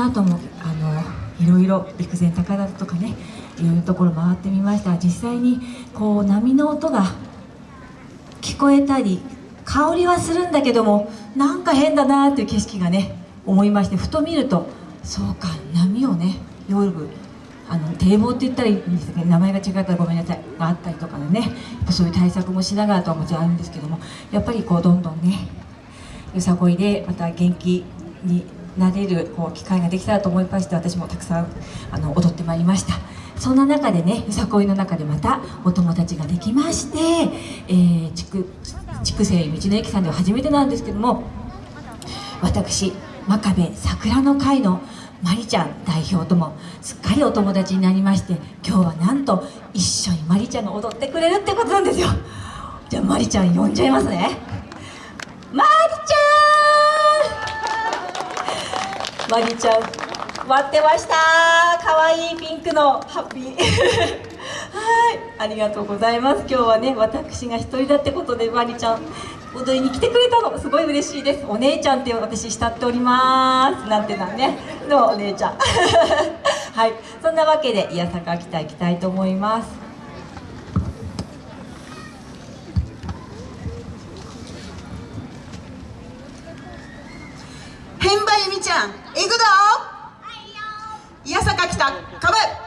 あともあのいろいろ陸前高田とかねいろいろところ回ってみました。実際にこう波の音が聞こえたり香りはするんだけどもなんか変だなっていう景色がね思いましてふと見るとそうか波をね夜あの堤防って言ったらいいんですけど名前が違ったらごめんなさいがあったりとかでねやっぱそういう対策もしながらとはもちろんあるんですけどもやっぱりこうどんどんねよさこいでまた元気になれるこう機会ができたらと思いまして私もたくさんあの踊ってまいりました。そんな中でねよさこいの中でまたお友達ができまして、えー、筑西道の駅さんでは初めてなんですけども私真壁桜の会のまりちゃん代表ともすっかりお友達になりまして今日はなんと一緒にまりちゃんが踊ってくれるってことなんですよ。じゃあまりちゃん呼んじゃいますね。まりちゃんまりちゃん。待ってました。可愛いピンクのハッピー。はい。ありがとうございます。今日はね私が一人だってことでまりちゃん踊りに来てくれたの。すごい嬉しいです。お姉ちゃんって私慕っております。なんてなんね。のお姉ちゃん。はい。そんなわけでいやさか北行きたいと思います。変馬由美ちゃん行くぞ。いやさか北かぶ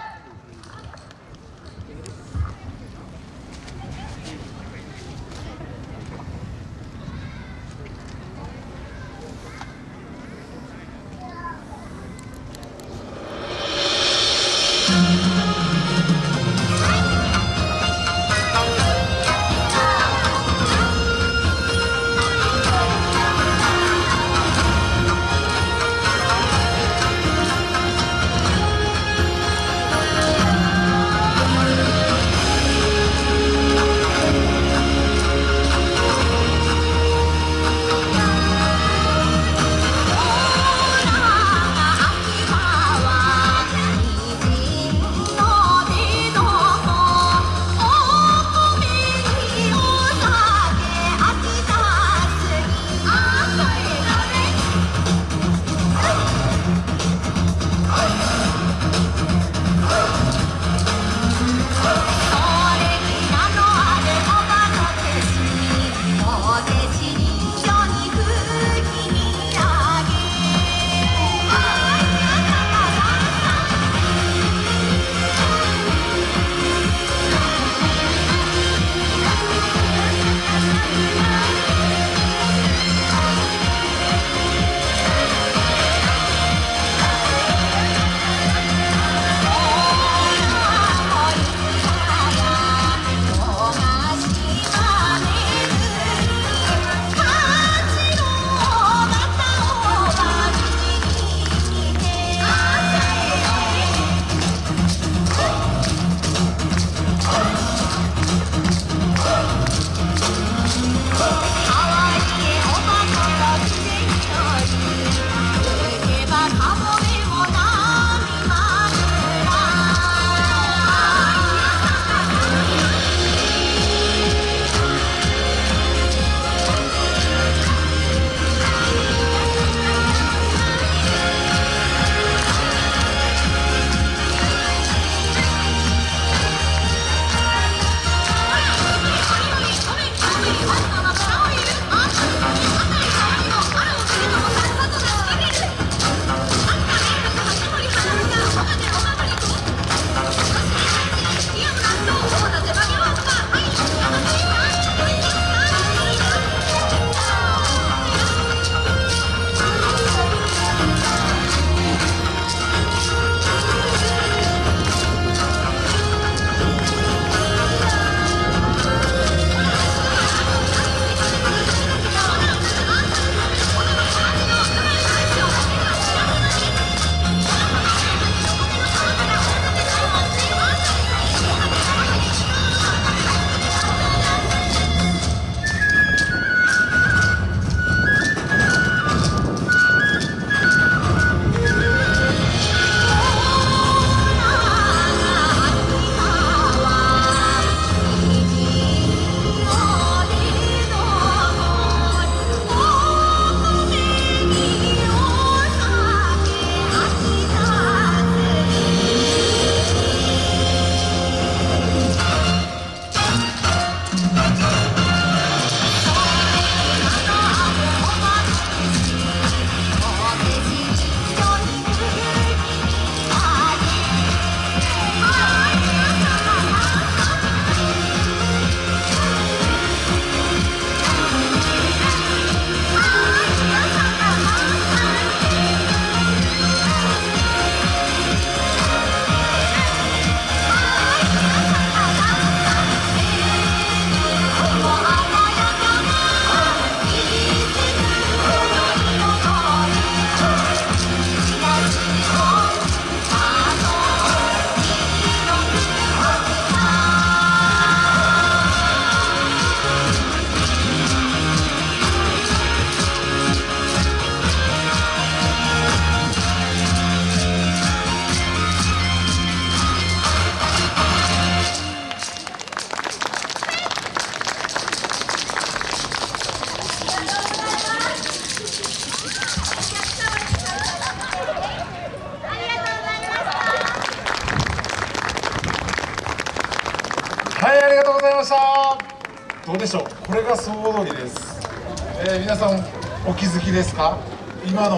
ありがとうございました。どうでしょう？これが総踊りです、えー皆さんお気づきですか？今の